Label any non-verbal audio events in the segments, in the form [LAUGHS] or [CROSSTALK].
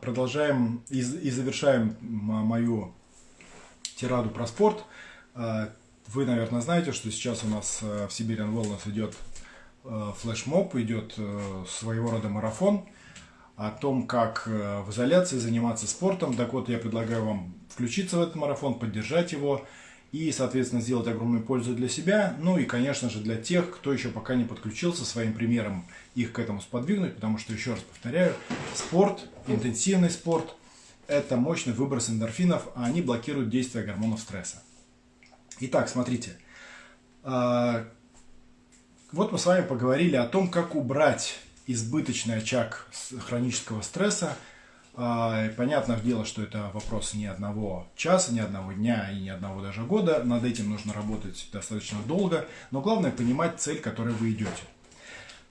продолжаем и, и завершаем мою тираду про спорт. Э, вы, наверное, знаете, что сейчас у нас э, в Siberian Wellness идет флешмоб, идет своего рода марафон о том, как в изоляции заниматься спортом. Так вот, я предлагаю вам включиться в этот марафон, поддержать его и, соответственно, сделать огромную пользу для себя, ну и, конечно же, для тех, кто еще пока не подключился своим примером, их к этому сподвигнуть, потому что, еще раз повторяю, спорт, интенсивный спорт – это мощный выброс эндорфинов, а они блокируют действие гормонов стресса. Итак, смотрите, а, вот мы с вами поговорили о том, как убрать избыточный очаг хронического стресса – понятное дело, что это вопрос не одного часа, не одного дня и не одного даже года. Над этим нужно работать достаточно долго, но главное понимать цель, к которой вы идете.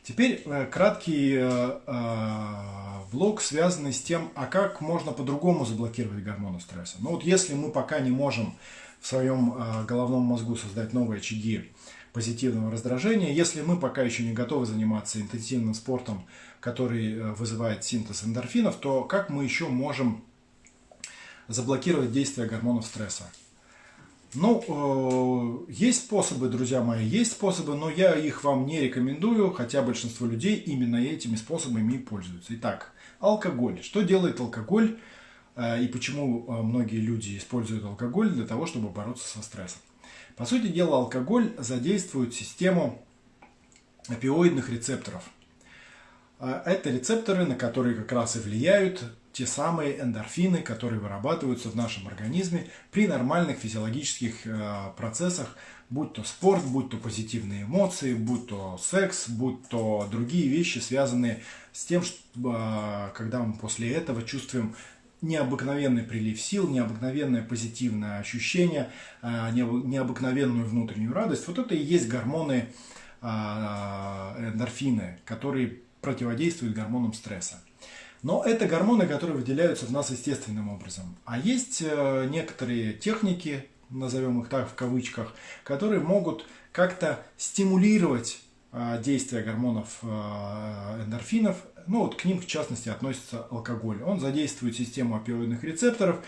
Теперь э, краткий э, э, влог, связанный с тем, а как можно по-другому заблокировать гормоны стресса. Ну вот если мы пока не можем в своем головном мозгу создать новые очаги позитивного раздражения, если мы пока еще не готовы заниматься интенсивным спортом, который э, вызывает синтез эндорфинов, то как мы еще можем заблокировать действие гормонов стресса? Ну, э, есть способы, друзья мои, есть способы, но я их вам не рекомендую, хотя большинство людей именно этими способами и пользуются. Итак, алкоголь. Что делает алкоголь э, и почему многие люди используют алкоголь для того, чтобы бороться со стрессом? По сути дела, алкоголь задействует систему опиоидных рецепторов – а это рецепторы, на которые как раз и влияют те самые эндорфины, которые вырабатываются в нашем организме при нормальных физиологических э, процессах, будь то спорт, будь то позитивные эмоции, будь то секс, будь то другие вещи, связанные с тем, что, э, когда мы после этого чувствуем необыкновенный прилив сил, необыкновенное позитивное ощущение, э, необыкновенную внутреннюю радость. Вот это и есть гормоны эндорфины, которые противодействует гормонам стресса. Но это гормоны, которые выделяются в нас естественным образом. А есть э, некоторые техники, назовем их так в кавычках, которые могут как-то стимулировать э, действие гормонов эндорфинов. Ну вот к ним в частности относится алкоголь. Он задействует систему опиоидных рецепторов,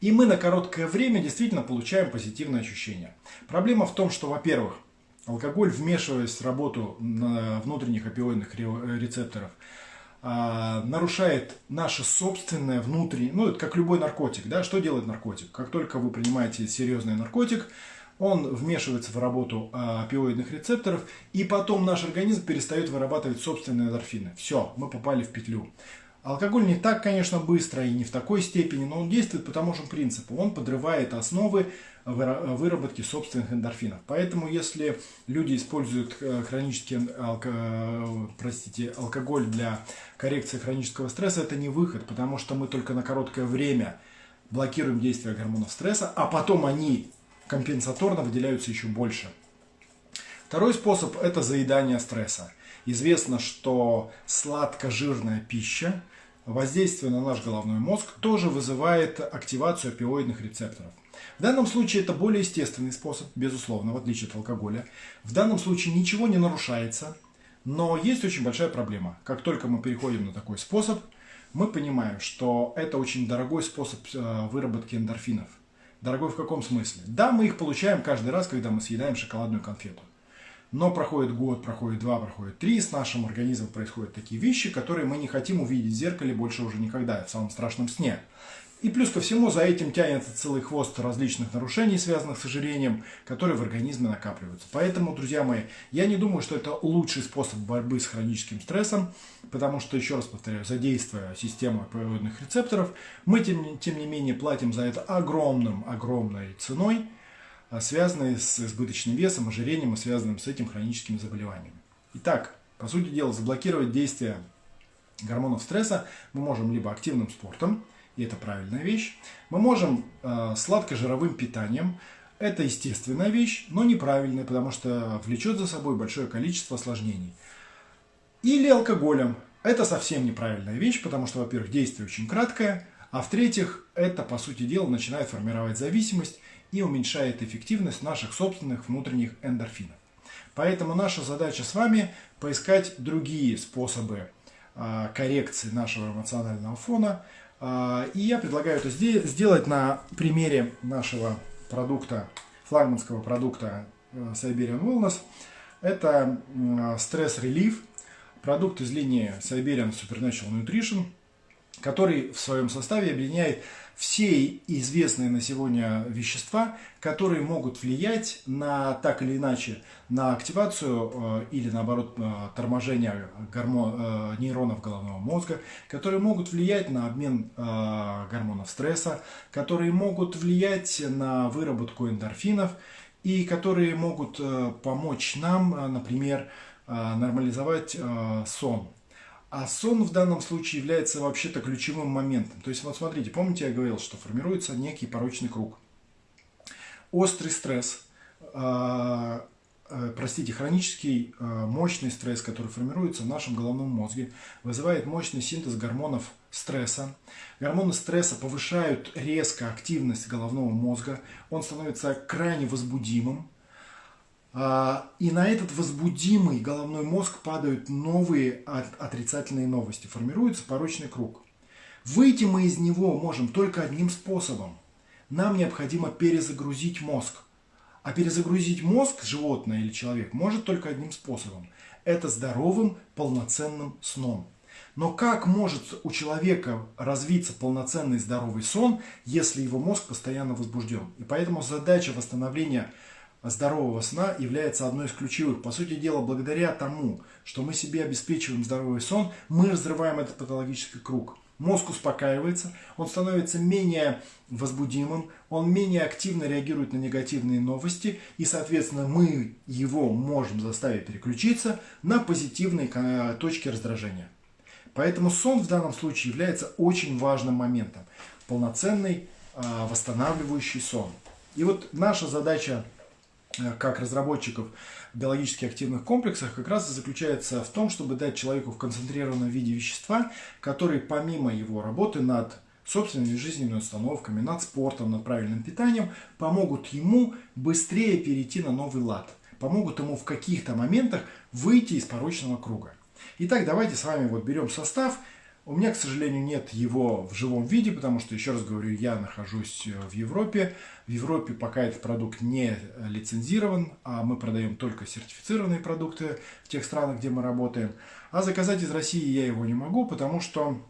и мы на короткое время действительно получаем позитивное ощущение. Проблема в том, что, во-первых, Алкоголь, вмешиваясь в работу внутренних опиоидных рецепторов, а, нарушает наше собственное внутреннее, ну это как любой наркотик, да, что делает наркотик? Как только вы принимаете серьезный наркотик, он вмешивается в работу а, опиоидных рецепторов, и потом наш организм перестает вырабатывать собственные эндорфины. Все, мы попали в петлю. Алкоголь не так, конечно, быстро и не в такой степени, но он действует по тому же принципу. Он подрывает основы выработки собственных эндорфинов. Поэтому, если люди используют э, хронический алко... простите, алкоголь для коррекции хронического стресса, это не выход, потому что мы только на короткое время блокируем действие гормонов стресса, а потом они компенсаторно выделяются еще больше. Второй способ – это заедание стресса. Известно, что сладко-жирная пища – воздействие на наш головной мозг тоже вызывает активацию опиоидных рецепторов. В данном случае это более естественный способ, безусловно, в отличие от алкоголя. В данном случае ничего не нарушается, но есть очень большая проблема. Как только мы переходим на такой способ, мы понимаем, что это очень дорогой способ э, выработки эндорфинов. Дорогой в каком смысле? Да, мы их получаем каждый раз, когда мы съедаем шоколадную конфету. Но проходит год, проходит два, проходит три, с нашим организмом происходят такие вещи, которые мы не хотим увидеть в зеркале больше уже никогда, в самом страшном сне. И плюс ко всему за этим тянется целый хвост различных нарушений, связанных с ожирением, которые в организме накапливаются. Поэтому, друзья мои, я не думаю, что это лучший способ борьбы с хроническим стрессом, потому что, еще раз повторяю, задействуя систему опиоидных рецепторов, мы, тем, тем не менее, платим за это огромным, огромной ценой, а, связанные с избыточным весом, ожирением и связанным с этим хроническими заболеваниями. Итак, по сути дела, заблокировать действие гормонов стресса мы можем либо активным спортом, и это правильная вещь, мы можем э, сладко-жировым питанием, это естественная вещь, но неправильная, потому что влечет за собой большое количество осложнений. Или алкоголем. Это совсем неправильная вещь, потому что, во-первых, действие очень краткое, а в-третьих, это, по сути дела, начинает формировать зависимость, и уменьшает эффективность наших собственных внутренних эндорфинов. Поэтому наша задача с вами поискать другие способы а, коррекции нашего эмоционального фона, И я предлагаю это сделать на примере нашего продукта, флагманского продукта Siberian Wellness. Это стресс-релив, продукт из линии Siberian Supernatural Nutrition, который в своем составе объединяет все известные на сегодня вещества, которые могут влиять на так или иначе на активацию э, или наоборот э, торможение гормон, э, нейронов головного мозга, которые могут влиять на обмен гормонов стресса, которые могут влиять на выработку эндорфинов и которые могут помочь нам, например, нормализовать сон. А сон в данном случае является вообще-то ключевым моментом. То есть, вот смотрите, помните, я говорил, что формируется некий порочный круг. Острый стресс, э, э, простите, хронический э, мощный стресс, который формируется в нашем головном мозге, вызывает мощный синтез гормонов стресса. Гормоны стресса повышают резко активность головного мозга. Он становится крайне возбудимым, а, и на этот возбудимый головной мозг падают новые отрицательные новости. Формируется порочный круг. Выйти мы из него можем только одним способом. Нам необходимо перезагрузить мозг. А перезагрузить мозг животное или человек может только одним способом. Это здоровым, полноценным сном. Но как может у человека развиться полноценный здоровый сон, если его мозг постоянно возбужден? И поэтому задача восстановления здорового сна является одной из ключевых. По сути дела, благодаря тому, что мы себе обеспечиваем здоровый сон, мы разрываем этот патологический круг. Мозг успокаивается, он становится менее возбудимым, он менее активно реагирует на негативные новости, и, соответственно, мы его можем заставить переключиться на позитивные точки раздражения. Поэтому сон в данном случае является очень важным моментом. Полноценный а, восстанавливающий сон. И вот наша задача как разработчиков биологически активных комплексах как раз и заключается в том, чтобы дать человеку в концентрированном виде вещества, которые помимо его работы над собственными жизненными установками, над спортом, над правильным питанием, помогут ему быстрее перейти на новый лад, помогут ему в каких-то моментах выйти из порочного круга. Итак, давайте с вами вот берем состав – у меня, к сожалению, нет его в живом виде, потому что, еще раз говорю, я нахожусь э, в Европе. В Европе пока этот продукт не лицензирован, а мы продаем только сертифицированные продукты в тех странах, где мы работаем. А заказать из России я его не могу, потому что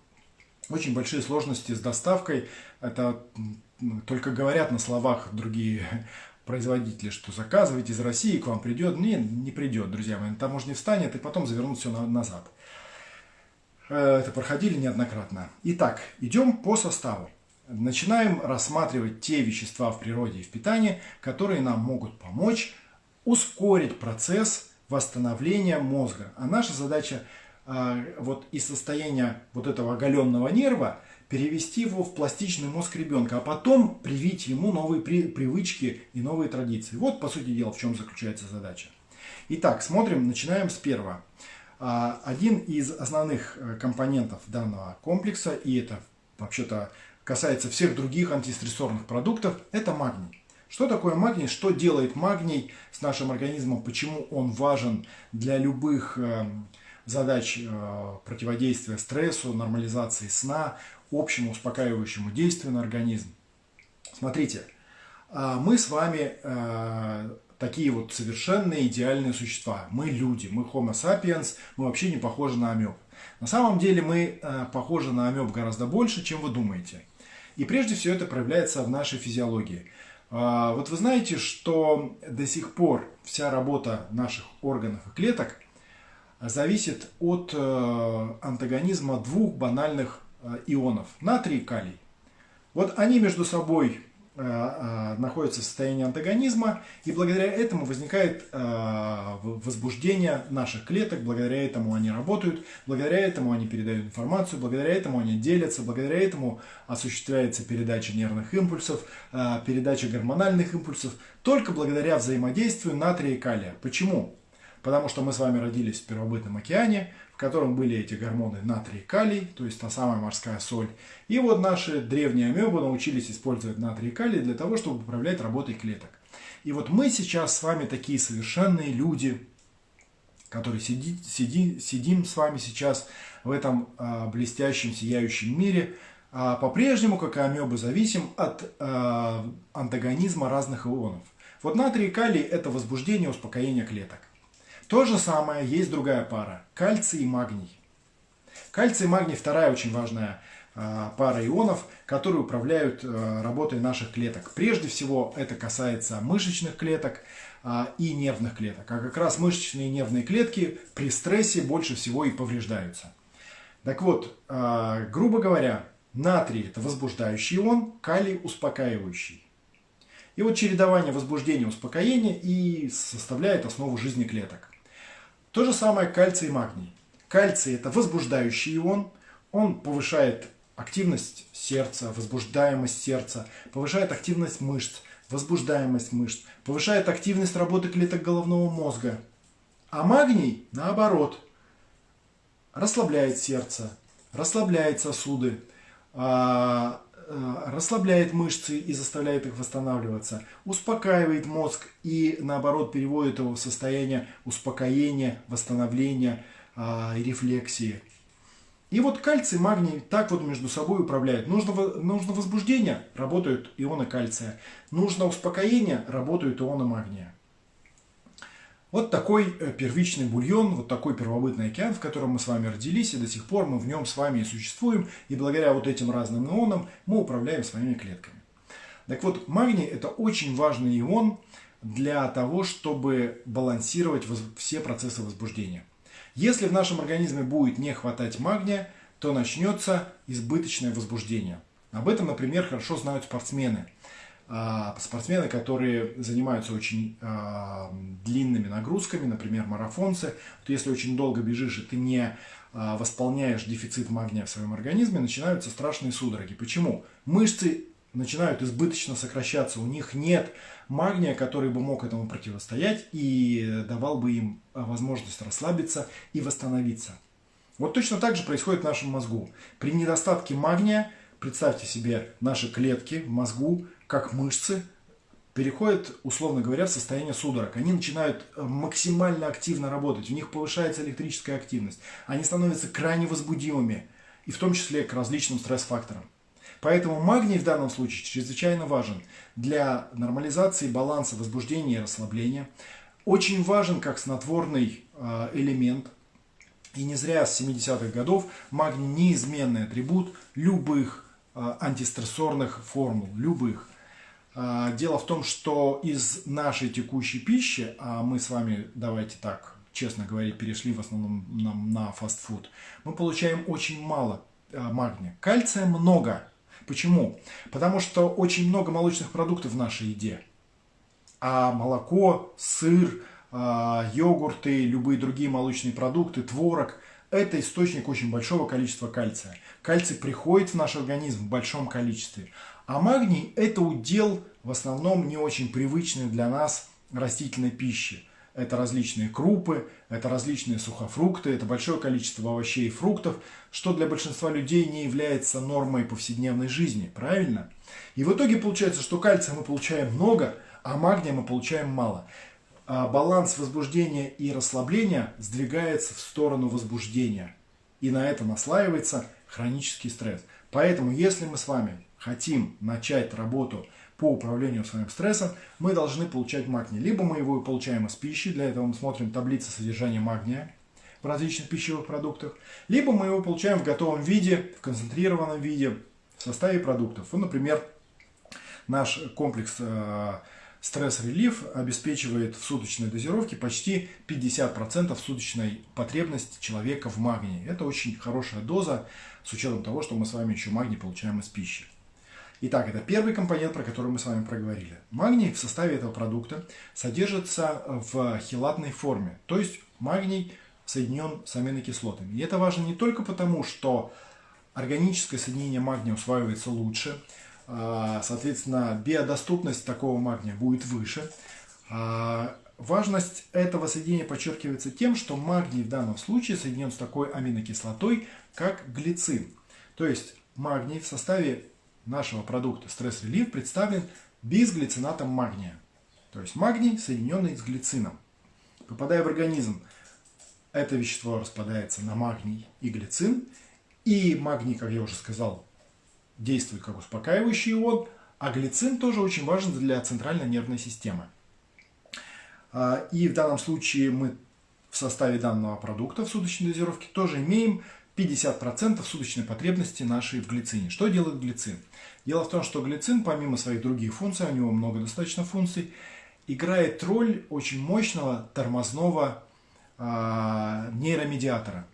очень большие сложности с доставкой. Это только говорят на словах другие [LAUGHS] производители, что заказывайте из России, к вам придет. Не, не придет, друзья мои. Там не встанет и потом завернут все назад. Э, это проходили неоднократно. Итак, идем по составу. Начинаем рассматривать те вещества в природе и в питании, которые нам могут помочь ускорить процесс восстановления мозга. А наша задача э, вот из состояния вот этого оголенного нерва перевести его в пластичный мозг ребенка, а потом привить ему новые при, привычки и новые традиции. Вот, по сути дела, в чем заключается задача. Итак, смотрим, начинаем с первого. А, один из основных э, компонентов данного комплекса, и это вообще-то касается всех других антистрессорных продуктов, это магний. Что такое магний? Что делает магний с нашим организмом? Почему он важен для любых э, задач э, противодействия стрессу, нормализации сна, общему успокаивающему действию на организм? Смотрите, а, мы с вами такие вот совершенные идеальные существа. Мы люди, мы Homo sapiens, мы вообще не похожи на амеб. На самом деле мы э, похожи на амеб гораздо больше, чем вы думаете. И прежде всего это проявляется в нашей физиологии. Э, вот вы знаете, что до сих пор вся работа наших органов и клеток зависит от э, антагонизма двух банальных э, ионов – натрий и калий. Вот они между собой Э, э, находятся в состоянии антагонизма, и благодаря этому возникает э, возбуждение наших клеток, благодаря этому они работают, благодаря этому они передают информацию, благодаря этому они делятся, благодаря этому осуществляется передача нервных импульсов, передача гормональных импульсов, только благодаря взаимодействию натрия и калия. Почему? Потому что мы с вами родились в первобытном океане, в котором были эти гормоны натрий и калий, то есть та самая морская соль. И вот наши древние амебы научились использовать натрий и калий для того, чтобы управлять работой клеток. И вот мы сейчас с вами такие совершенные люди, которые сиди, сиди, сидим с вами сейчас в этом э, блестящем, сияющем мире, а по-прежнему, как и амебы, зависим от э, антагонизма разных ионов. Вот натрий и калий – это возбуждение, успокоение клеток. То же самое есть другая пара – кальций и магний. Кальций и магний – вторая очень важная э, пара ионов, которые управляют э, работой наших клеток. Прежде всего это касается мышечных клеток э, и нервных клеток. А как раз мышечные и нервные клетки при стрессе больше всего и повреждаются. Так вот, грубо говоря, Натрий – это возбуждающий ион, калий – успокаивающий. И вот чередование возбуждения и успокоения и составляет основу жизни клеток. То же самое кальций и магний. Кальций – это возбуждающий ион, он повышает активность сердца, возбуждаемость сердца, повышает активность мышц, возбуждаемость мышц, повышает активность работы клеток головного мозга. А магний, наоборот, расслабляет сердце, расслабляет сосуды, а, расслабляет мышцы и заставляет их восстанавливаться, успокаивает мозг и наоборот переводит его в состояние успокоения, восстановления и рефлексии. И вот кальций, магний так вот между собой управляют. Нужно, нужно возбуждение, работают ионы кальция. Нужно успокоение, работают ионы магния. Вот такой э, первичный бульон, вот такой первобытный океан, в котором мы с вами родились, и до сих пор мы в нем с вами и существуем, и благодаря вот этим разным ионам мы управляем своими клетками. Так вот, магний – это очень важный ион для того, чтобы балансировать все процессы возбуждения. Если в нашем организме будет не хватать магния, то начнется избыточное возбуждение. Об этом, например, хорошо знают спортсмены – спортсмены, которые занимаются очень э, длинными нагрузками, например, марафонцы, то если очень долго бежишь и ты не э, восполняешь дефицит магния в своем организме, начинаются страшные судороги. Почему? Мышцы начинают избыточно сокращаться, у них нет магния, который бы мог этому противостоять и давал бы им возможность расслабиться и восстановиться. Вот точно так же происходит в нашем мозгу. При недостатке магния, представьте себе наши клетки в мозгу, как мышцы, переходят, условно говоря, в состояние судорог. Они начинают э, максимально активно работать, у них повышается электрическая активность, они становятся крайне возбудимыми, и в том числе к различным стресс-факторам. Поэтому магний в данном случае чрезвычайно важен для нормализации баланса возбуждения и расслабления. Очень важен как снотворный э, элемент. И не зря с 70-х годов магний неизменный атрибут любых э, антистрессорных формул, любых. А, дело в том, что из нашей текущей пищи, а мы с вами, давайте так, честно говоря, перешли в основном на, на фастфуд, мы получаем очень мало а, магния. Кальция много. Почему? Потому что очень много молочных продуктов в нашей еде. А молоко, сыр, а, йогурты, любые другие молочные продукты, творог – это источник очень большого количества кальция. Кальций приходит в наш организм в большом количестве. А магний – это удел в основном не очень привычный для нас растительной пищи. Это различные крупы, это различные сухофрукты, это большое количество овощей и фруктов, что для большинства людей не является нормой повседневной жизни, правильно? И в итоге получается, что кальция мы получаем много, а магния мы получаем мало. А баланс возбуждения и расслабления сдвигается в сторону возбуждения. И на это наслаивается хронический стресс. Поэтому, если мы с вами хотим начать работу по управлению своим стрессом, мы должны получать магний. Либо мы его получаем из пищи, для этого мы смотрим таблицы содержания магния в различных пищевых продуктах, либо мы его получаем в готовом виде, в концентрированном виде, в составе продуктов. Вот, например, наш комплекс э, стресс-релив обеспечивает в суточной дозировке почти 50% суточной потребности человека в магнии. Это очень хорошая доза, с учетом того, что мы с вами еще магний получаем из пищи. Итак, это первый компонент, про который мы с вами проговорили. Магний в составе этого продукта содержится в хелатной форме, то есть магний соединен с аминокислотами. И это важно не только потому, что органическое соединение магния усваивается лучше, а, соответственно, биодоступность такого магния будет выше. А, важность этого соединения подчеркивается тем, что магний в данном случае соединен с такой аминокислотой, как глицин. То есть магний в составе нашего продукта стресс-релив представлен бисглицинатом магния. То есть магний, соединенный с глицином. Попадая в организм, это вещество распадается на магний и глицин. И магний, как я уже сказал, действует как успокаивающий ион, а глицин тоже очень важен для центральной нервной системы. А, и в данном случае мы в составе данного продукта в суточной дозировке тоже имеем 50% суточной потребности нашей в глицине. Что делает глицин? Дело в том, что глицин, помимо своих других функций, у него много достаточно функций, играет роль очень мощного тормозного э, нейромедиатора.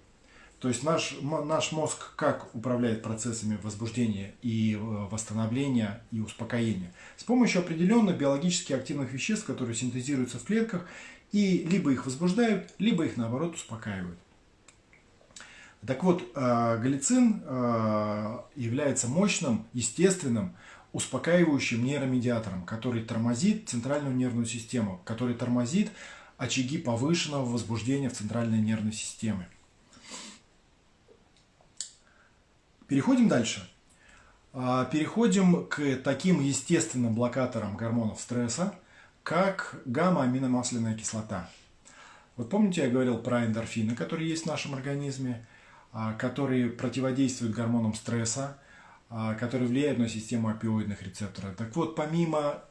То есть наш, наш мозг как управляет процессами возбуждения и э, восстановления и успокоения? С помощью определенных биологически активных веществ, которые синтезируются в клетках и либо их возбуждают, либо их наоборот успокаивают. Так вот, э, галицин э, является мощным, естественным, успокаивающим нейромедиатором, который тормозит центральную нервную систему, который тормозит очаги повышенного возбуждения в центральной нервной системе. Переходим дальше. Э, переходим к таким естественным блокаторам гормонов стресса, как гамма-аминомасляная кислота. Вот помните, я говорил про эндорфины, которые есть в нашем организме, которые противодействуют гормонам стресса, а, которые влияют на систему опиоидных рецепторов. Так вот, помимо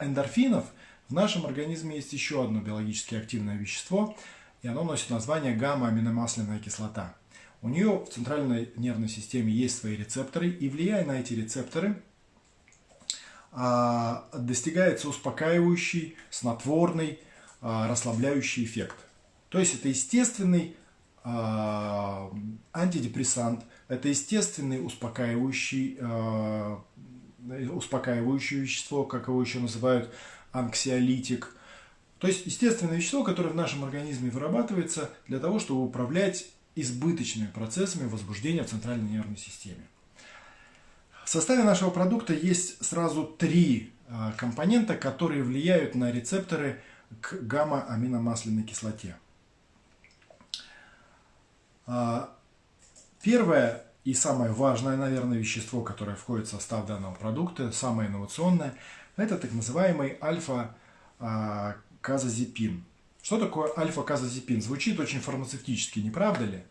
эндорфинов, в нашем организме есть еще одно биологически активное вещество, и оно носит название гамма-аминомасляная кислота. У нее в центральной нервной системе есть свои рецепторы, и влияя на эти рецепторы, а, достигается успокаивающий, снотворный, расслабляющий эффект. То есть это естественный а, антидепрессант. Это естественный успокаивающий, а, успокаивающее вещество, как его еще называют, анксиолитик. То есть естественное вещество, которое в нашем организме вырабатывается для того, чтобы управлять избыточными процессами возбуждения в центральной нервной системе. В составе нашего продукта есть сразу три а, компонента, которые влияют на рецепторы к гамма-аминомасляной кислоте. А, первое и самое важное, наверное, вещество, которое входит в состав данного продукта, самое инновационное, это так называемый альфа-казазепин. Что такое альфа-казазепин? Звучит очень фармацевтически, не правда ли?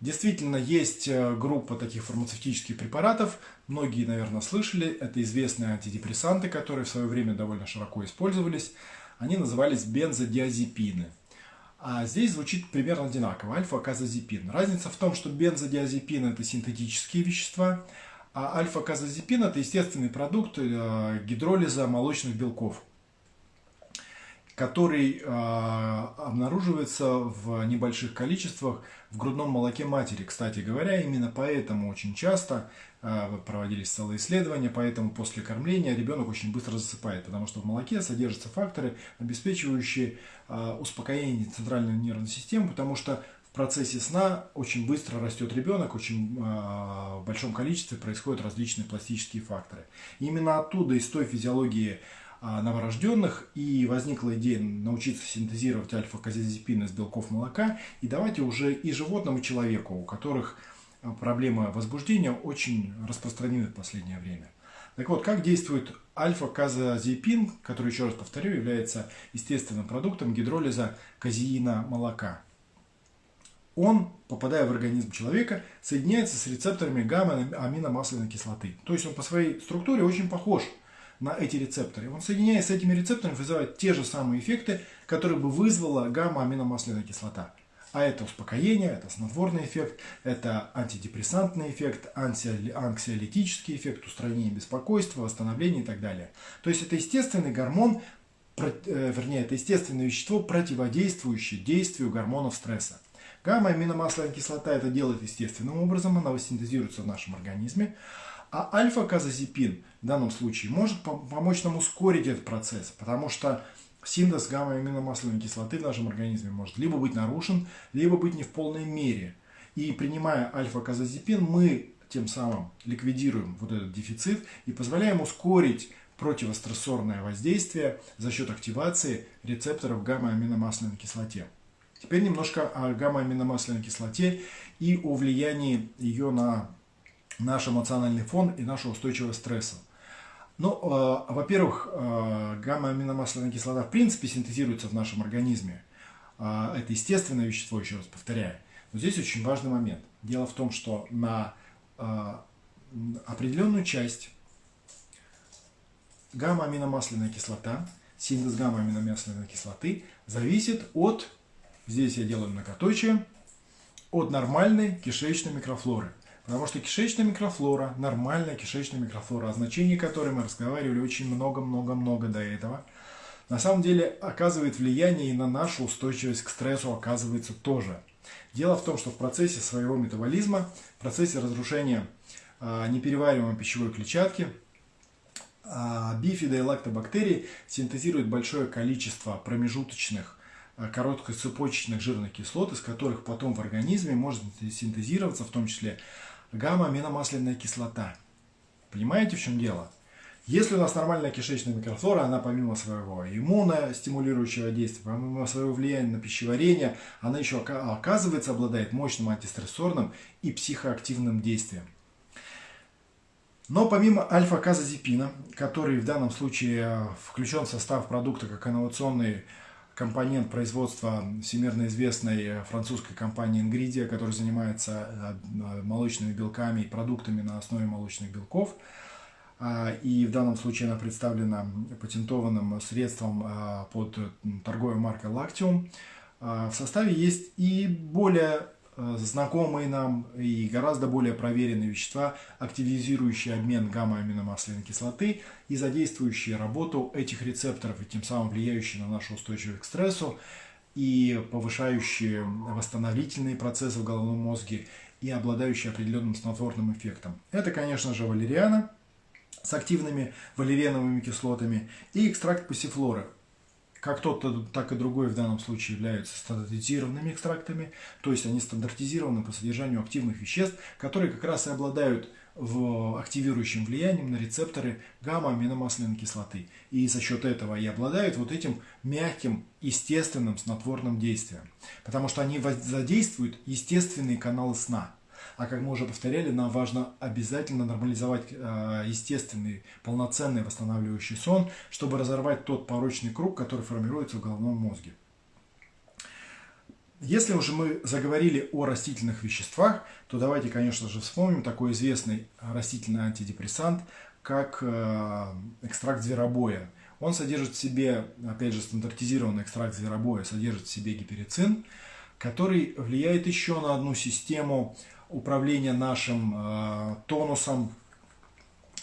Действительно, есть э, группа таких фармацевтических препаратов, многие, наверное, слышали, это известные антидепрессанты, которые в свое время довольно широко использовались. Они назывались бензодиазепины. А здесь звучит примерно одинаково. Альфа-казазепин. Разница в том, что бензодиазепин – это синтетические вещества, а альфа-казазепин – это естественный продукт э, гидролиза молочных белков, который э, обнаруживается в небольших количествах в грудном молоке матери. Кстати говоря, именно поэтому очень часто э, проводились целые исследования, поэтому после кормления ребенок очень быстро засыпает, потому что в молоке содержатся факторы, обеспечивающие э, успокоение центральной нервной системы, потому что в процессе сна очень быстро растет ребенок, очень э, в большом количестве происходят различные пластические факторы. Именно оттуда, из той физиологии новорожденных, и возникла идея научиться синтезировать альфа-казизепин из белков молока и давайте уже и животному, и человеку, у которых проблемы возбуждения очень распространены в последнее время. Так вот, как действует альфа-казазепин, который, еще раз повторю, является естественным продуктом гидролиза казеина молока. Он, попадая в организм человека, соединяется с рецепторами гамма-аминомасляной кислоты. То есть он по своей структуре очень похож на эти рецепторы. Он, соединяясь с этими рецепторами, вызывает те же самые эффекты, которые бы вызвала гамма-аминомасляная кислота. А это успокоение, это снотворный эффект, это антидепрессантный эффект, анксиолитический эффект, устранение беспокойства, восстановление и так далее. То есть это естественный гормон, э, вернее, это естественное вещество, противодействующее действию гормонов стресса. Гамма-аминомасляная кислота это делает естественным образом, она синтезируется в нашем организме. А альфа-казазепин в данном случае может помочь нам ускорить этот процесс, потому что синтез гамма-аминомасляной кислоты в нашем организме может либо быть нарушен, либо быть не в полной мере. И принимая альфа-казазепин, мы тем самым ликвидируем вот этот дефицит и позволяем ускорить противострессорное воздействие за счет активации рецепторов гамма-аминомасляной кислоте. Теперь немножко о гамма-аминомасляной кислоте и о влиянии ее на наш эмоциональный фон и нашу устойчивость к стрессу. Ну, э, во-первых, э, гамма-аминомасляная кислота в принципе синтезируется в нашем организме. Э, это естественное вещество, еще раз повторяю. Но здесь очень важный момент. Дело в том, что на э, определенную часть гамма-аминомасляная кислота, синтез гамма-аминомасляной кислоты зависит от, здесь я делаю многоточие, от нормальной кишечной микрофлоры. Потому что кишечная микрофлора, нормальная кишечная микрофлора, о значении которой мы разговаривали очень много-много-много до этого, на самом деле оказывает влияние и на нашу устойчивость к стрессу оказывается тоже. Дело в том, что в процессе своего метаболизма, в процессе разрушения э, неперевариваемой пищевой клетчатки, э, бифида и лактобактерии синтезируют большое количество промежуточных Э, короткоцепочечных жирных кислот, из которых потом в организме может синтезироваться в том числе гамма-аминомасляная кислота. Понимаете, в чем дело? Если у нас нормальная кишечная микрофлора, она помимо своего иммуностимулирующего действия, помимо своего влияния на пищеварение, она еще оказывается обладает мощным антистрессорным и психоактивным действием. Но помимо альфа-казозепина, который в данном случае включен в состав продукта как инновационный компонент производства всемирно известной э, французской компании Ingridia, которая занимается э, э, молочными белками и продуктами на основе молочных белков. А, и в данном случае она представлена патентованным средством под торговой маркой Lactium. А, в составе есть и более знакомые нам и гораздо более проверенные вещества, активизирующие обмен гамма-аминомасляной кислоты и задействующие работу этих рецепторов и тем самым влияющие на нашу устойчивость к стрессу и повышающие восстановительные процессы в головном мозге и обладающие определенным снотворным эффектом. Это, конечно же, валериана с активными валериановыми кислотами и экстракт пассифлоры, как тот, так и другой в данном случае являются стандартизированными экстрактами, то есть они стандартизированы по содержанию активных веществ, которые как раз и обладают в активирующим влиянием на рецепторы гамма-аминомасляной кислоты. И за счет этого и обладают вот этим мягким, естественным снотворным действием. Потому что они задействуют естественные каналы сна. А как мы уже повторяли, нам важно обязательно нормализовать э, естественный, полноценный восстанавливающий сон, чтобы разорвать тот порочный круг, который формируется в головном мозге. Если уже мы заговорили о растительных веществах, то давайте, конечно же, вспомним такой известный растительный антидепрессант, как э, экстракт зверобоя. Он содержит в себе, опять же, стандартизированный экстракт зверобоя содержит в себе гиперицин, который влияет еще на одну систему управления нашим э, тонусом,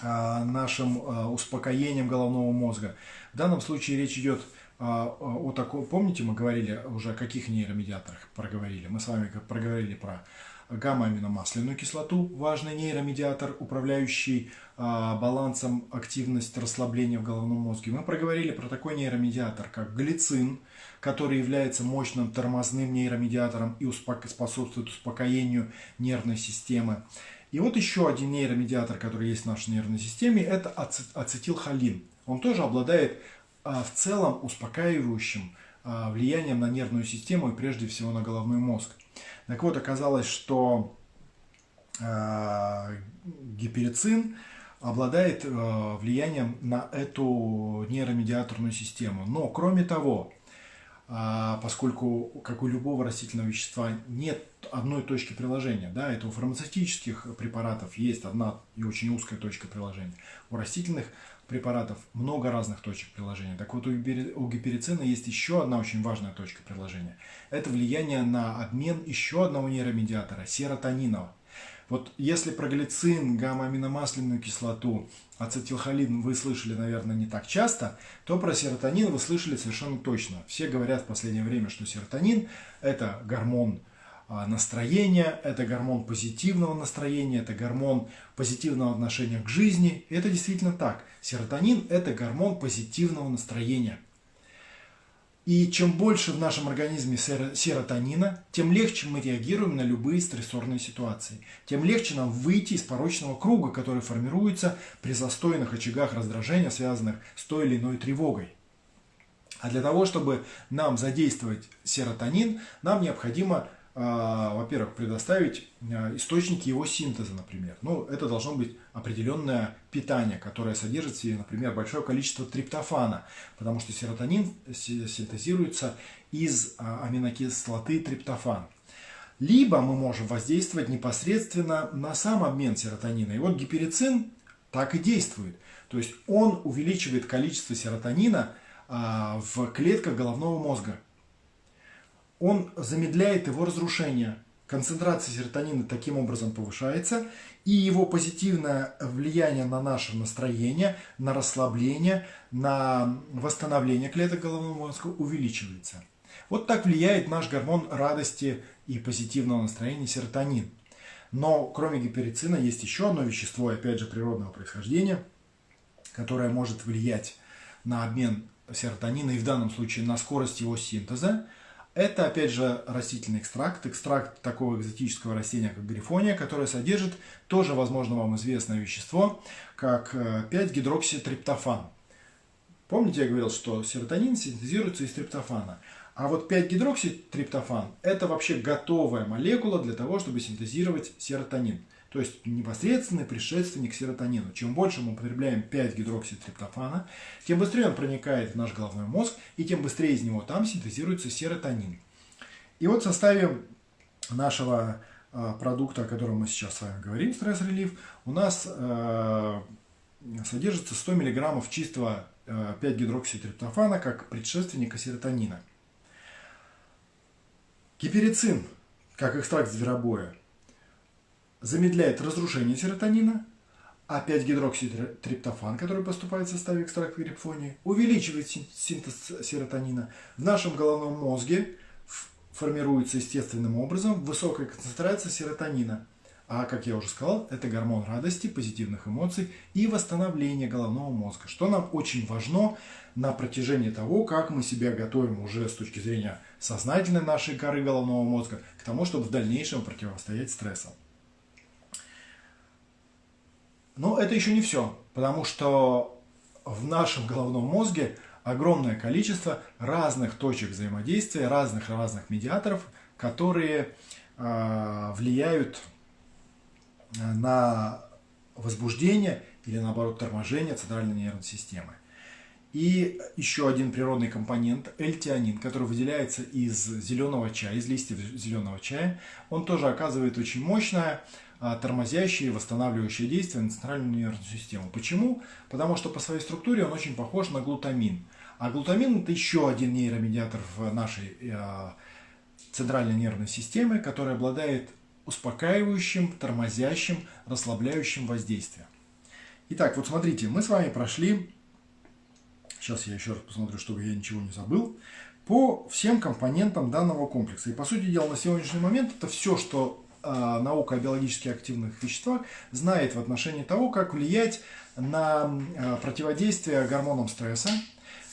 э, нашим э, успокоением головного мозга. В данном случае речь идет о таком, помните, мы говорили уже о каких нейромедиаторах проговорили? Мы с вами проговорили про гамма-аминомасляную кислоту, важный нейромедиатор, управляющий балансом активности расслабления в головном мозге. Мы проговорили про такой нейромедиатор, как глицин, который является мощным тормозным нейромедиатором и способствует успокоению нервной системы. И вот еще один нейромедиатор, который есть в нашей нервной системе, это ацетилхолин. Он тоже обладает а, в целом успокаивающим а, влиянием на нервную систему и прежде всего на головной мозг. Так вот, оказалось, что а, гиперицин обладает влиянием на эту нейромедиаторную систему. Но, кроме того, а, поскольку, как у любого растительного вещества, нет одной точки приложения. Да, это у фармацевтических препаратов есть одна и очень узкая точка приложения. У растительных препаратов много разных точек приложения. Так вот, у гиперицина есть еще одна очень важная точка приложения. Это влияние на обмен еще одного нейромедиатора, серотонинова. Вот если про глицин, гамма-аминомасляную кислоту, ацетилхолин вы слышали, наверное, не так часто, то про серотонин вы слышали совершенно точно. Все говорят в последнее время, что серотонин – это гормон настроения, это гормон позитивного настроения, это гормон позитивного отношения к жизни. Это действительно так. Серотонин – это гормон позитивного настроения – и чем больше в нашем организме серотонина, тем легче мы реагируем на любые стрессорные ситуации. Тем легче нам выйти из порочного круга, который формируется при застойных очагах раздражения, связанных с той или иной тревогой. А для того, чтобы нам задействовать серотонин, нам необходимо а, во-первых, предоставить а, источники его синтеза, например. Ну, это должно быть определенное питание, которое содержит в себе, например, большое количество триптофана, потому что серотонин синтезируется из а, аминокислоты триптофан. либо мы можем воздействовать непосредственно на сам обмен серотонина. И вот гиперицин так и действует. То есть он увеличивает количество серотонина а, в клетках головного мозга. Он замедляет его разрушение. Концентрация серотонина таким образом повышается, и его позитивное влияние на наше настроение, на расслабление, на восстановление клеток головного мозга увеличивается. Вот так влияет наш гормон радости и позитивного настроения серотонин. Но кроме гиперицина есть еще одно вещество, опять же природного происхождения, которое может влиять на обмен серотонина и в данном случае на скорость его синтеза. Это, опять же, растительный экстракт, экстракт такого экзотического растения, как грифония, которое содержит тоже, возможно, вам известное вещество, как 5-гидрокситриптофан. Э, Помните, я говорил, что серотонин синтезируется из триптофана. А вот 5-гидрокситриптофан – это вообще готовая молекула для того, чтобы синтезировать серотонин. То есть непосредственный предшественник серотонину. Чем больше мы употребляем 5-гидрокситриптофана, тем быстрее он проникает в наш головной мозг, и тем быстрее из него там синтезируется серотонин. И вот в составе нашего а, продукта, о котором мы сейчас с вами говорим, стресс-релив, у нас э, содержится 100 мг чистого 5-гидрокситриптофана как предшественника серотонина. Гиперицин, как экстракт зверобоя, замедляет разрушение серотонина, а 5-гидрокситриптофан, который поступает в составе экстракта грифонии, увеличивает синтез серотонина. В нашем головном мозге формируется естественным образом высокая концентрация серотонина. А, как я уже сказал, это гормон радости, позитивных эмоций и восстановления головного мозга, что нам очень важно на протяжении того, как мы себя готовим уже с точки зрения сознательной нашей коры головного мозга к тому, чтобы в дальнейшем противостоять стрессам. Но это еще не все, потому что в нашем головном мозге огромное количество разных точек взаимодействия, разных-разных медиаторов, которые э, влияют на возбуждение или наоборот торможение центральной нервной системы. И еще один природный компонент – эльтианин, который выделяется из зеленого чая, из листьев зеленого чая. Он тоже оказывает очень мощное а, тормозящее и восстанавливающее действие на центральную нервную систему. Почему? Потому что по своей структуре он очень похож на глутамин. А глутамин – это еще один нейромедиатор в нашей э, центральной нервной системе, который обладает успокаивающим, тормозящим, расслабляющим воздействием. Итак, вот смотрите, мы с вами прошли Сейчас я еще раз посмотрю, чтобы я ничего не забыл. По всем компонентам данного комплекса. И по сути дела на сегодняшний момент это все, что э, наука о биологически активных веществах знает в отношении того, как влиять на э, противодействие гормонам стресса,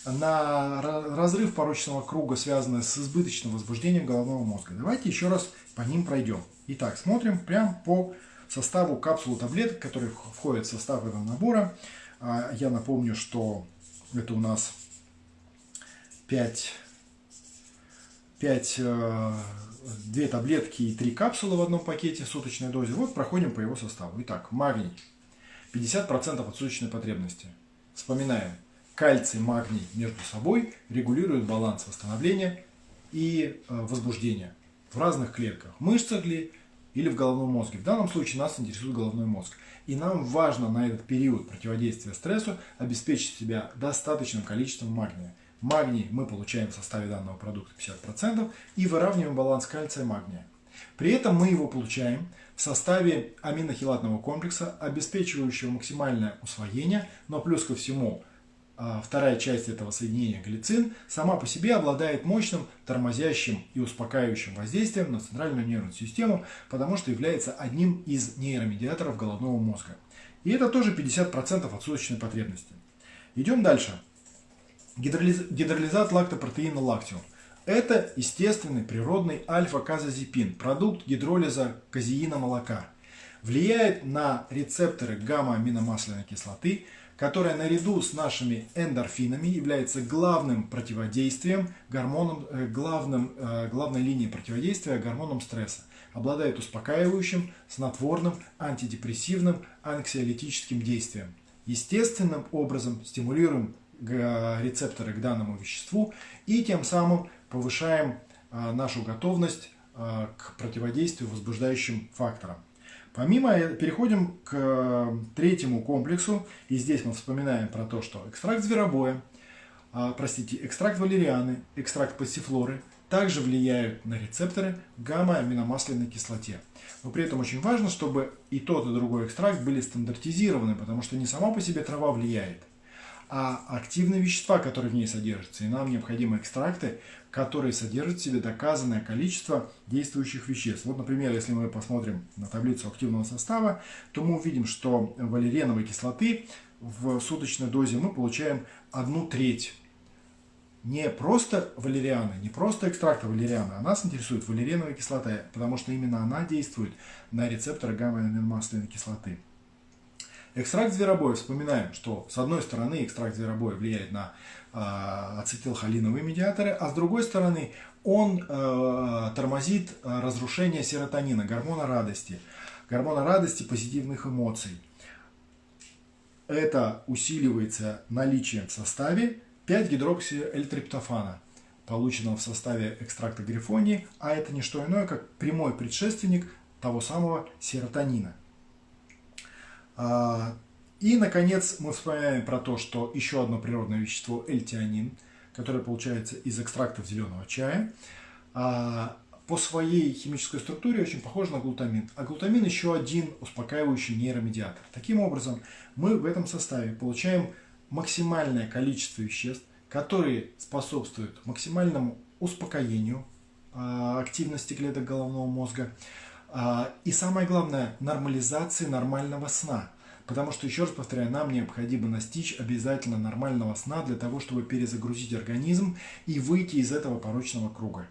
на разрыв порочного круга, связанный с избыточным возбуждением головного мозга. Давайте еще раз по ним пройдем. Итак, смотрим прямо по составу капсул таблеток, которые входят в состав этого набора. Я напомню, что это у нас 5, 5 2 таблетки и 3 капсулы в одном пакете в суточной дозе. Вот проходим по его составу. Итак, магний. 50% от суточной потребности. Вспоминаем. Кальций, магний между собой регулируют баланс восстановления и э, возбуждения в разных клетках. Мышцах ли или в головном мозге. В данном случае нас интересует головной мозг. И нам важно на этот период противодействия стрессу обеспечить себя достаточным количеством магния. Магний мы получаем в составе данного продукта 50% и выравниваем баланс кальция и магния. При этом мы его получаем в составе аминохилатного комплекса, обеспечивающего максимальное усвоение, но плюс ко всему вторая часть этого соединения глицин сама по себе обладает мощным тормозящим и успокаивающим воздействием на центральную нервную систему, потому что является одним из нейромедиаторов головного мозга. И это тоже 50% от суточной потребности. Идем дальше. Гидролиз... Гидролизат лактопротеина лактиум. Это естественный природный альфа-казозепин, продукт гидролиза казеина молока. Влияет на рецепторы гамма-аминомасляной кислоты, которая наряду с нашими эндорфинами является главным противодействием гормонам, э, главным, э, главной линией противодействия гормонам стресса. Обладает успокаивающим, снотворным, антидепрессивным, анксиолитическим действием. Естественным образом стимулируем рецепторы к данному веществу и тем самым повышаем э, нашу готовность к противодействию возбуждающим факторам. Помимо этого, переходим к третьему комплексу, и здесь мы вспоминаем про то, что экстракт зверобоя, простите, экстракт валерианы, экстракт пассифлоры также влияют на рецепторы гамма-аминомасляной кислоте. Но при этом очень важно, чтобы и тот, и другой экстракт были стандартизированы, потому что не сама по себе трава влияет, а активные вещества, которые в ней содержатся. И нам необходимы экстракты, которые содержат в себе доказанное количество действующих веществ. Вот, например, если мы посмотрим на таблицу активного состава, то мы увидим, что валереновой кислоты в суточной дозе мы получаем одну треть не просто валерианы, не просто экстракта валериана, а нас интересует валериновая кислота, потому что именно она действует на рецепторы гамма-аминомасляной кислоты. Экстракт зверобоя, вспоминаем, что с одной стороны экстракт зверобоя влияет на э, ацетилхолиновые медиаторы, а с другой стороны он э, тормозит разрушение серотонина, гормона радости, гормона радости позитивных эмоций. Это усиливается наличием в составе 5-гидроксиэльтриптофана, полученного в составе экстракта грифонии, а это не что иное, как прямой предшественник того самого серотонина. А, и, наконец, мы вспоминаем про то, что еще одно природное вещество – эльтианин, которое получается из экстрактов зеленого чая, а, по своей химической структуре очень похож на глутамин. А глутамин еще один успокаивающий нейромедиатор. Таким образом, мы в этом составе получаем максимальное количество веществ, которые способствуют максимальному успокоению а, активности клеток головного мозга и самое главное нормализации нормального сна. Потому что, еще раз повторяю, нам необходимо настичь обязательно нормального сна для того, чтобы перезагрузить организм и выйти из этого порочного круга.